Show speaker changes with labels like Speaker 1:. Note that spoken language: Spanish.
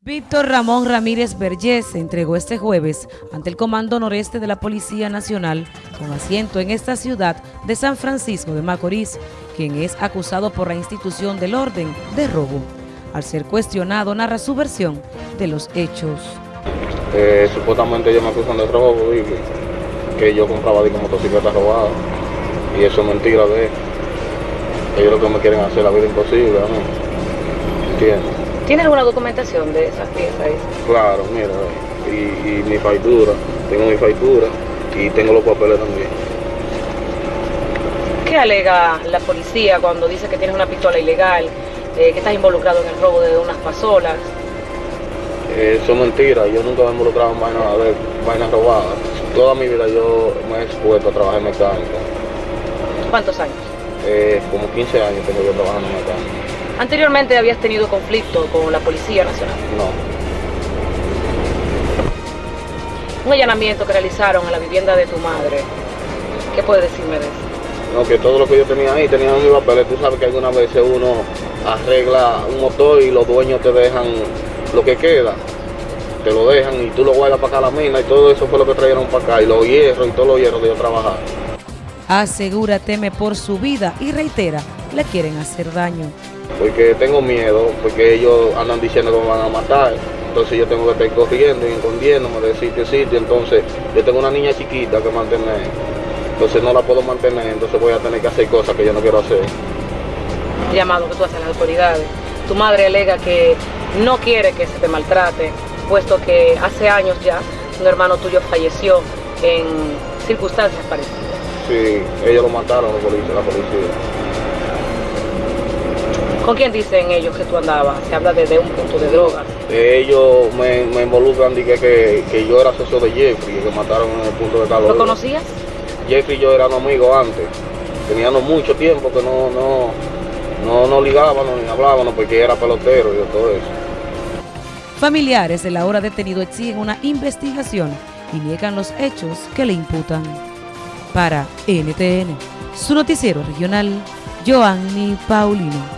Speaker 1: Víctor Ramón Ramírez Vergés se entregó este jueves ante el Comando Noreste de la Policía Nacional con asiento en esta ciudad de San Francisco de Macorís, quien es acusado por la institución del orden de robo. Al ser cuestionado, narra su versión de los hechos.
Speaker 2: Eh, supuestamente ellos me acusan de robo y que yo compraba de motocicletas robadas y eso es mentira de ellos. Ellos lo que me quieren hacer la vida imposible a mí. ¿Entiendes?
Speaker 3: ¿Tiene alguna documentación de esas piezas?
Speaker 2: Claro, mira, y, y mi factura, tengo mi factura y tengo los papeles también.
Speaker 3: ¿Qué alega la policía cuando dice que tienes una pistola ilegal, eh, que estás involucrado en el robo de unas pasolas?
Speaker 2: Eso es mentira, yo nunca me he involucrado en vainas, vainas robadas. Toda mi vida yo me he expuesto a trabajar en mecánica.
Speaker 3: ¿Cuántos años?
Speaker 2: Eh, como 15 años tengo yo trabajando en mecánica.
Speaker 3: ¿Anteriormente habías tenido conflicto con la Policía Nacional?
Speaker 2: No.
Speaker 3: Un allanamiento que realizaron en la vivienda de tu madre. ¿Qué puedes decirme de eso?
Speaker 2: No, que todo lo que yo tenía ahí tenía mis papeles. Tú sabes que algunas veces uno arregla un motor y los dueños te dejan lo que queda. Te lo dejan y tú lo guardas para acá a la mina y todo eso fue lo que trajeron para acá. Y los hierros y todos los hierros de yo trabajar.
Speaker 1: Asegura teme por su vida y reitera, le quieren hacer daño
Speaker 2: porque tengo miedo, porque ellos andan diciendo que me van a matar. Entonces yo tengo que estar corriendo y escondiéndome de sitio a sitio. Entonces yo tengo una niña chiquita que mantener. Entonces no la puedo mantener, entonces voy a tener que hacer cosas que yo no quiero hacer.
Speaker 3: Llamado que tú haces a las autoridades. Tu madre alega que no quiere que se te maltrate, puesto que hace años ya un hermano tuyo falleció en circunstancias parecidas.
Speaker 2: Sí, ellos lo mataron, la policía. La policía.
Speaker 3: ¿Con quién dicen ellos que tú andabas? Se habla de, un punto de drogas.
Speaker 2: Ellos me, involucran y que, que, yo era socio de Jeffrey, que mataron en el punto de calor.
Speaker 3: ¿Lo conocías?
Speaker 2: Jeffrey y yo éramos amigos antes. Teníamos mucho tiempo que no, no, no, no ligábamos ni hablábamos porque era pelotero y todo eso.
Speaker 1: Familiares de la hora detenido exigen una investigación y niegan los hechos que le imputan. Para NTN, su noticiero regional, Joanny Paulino.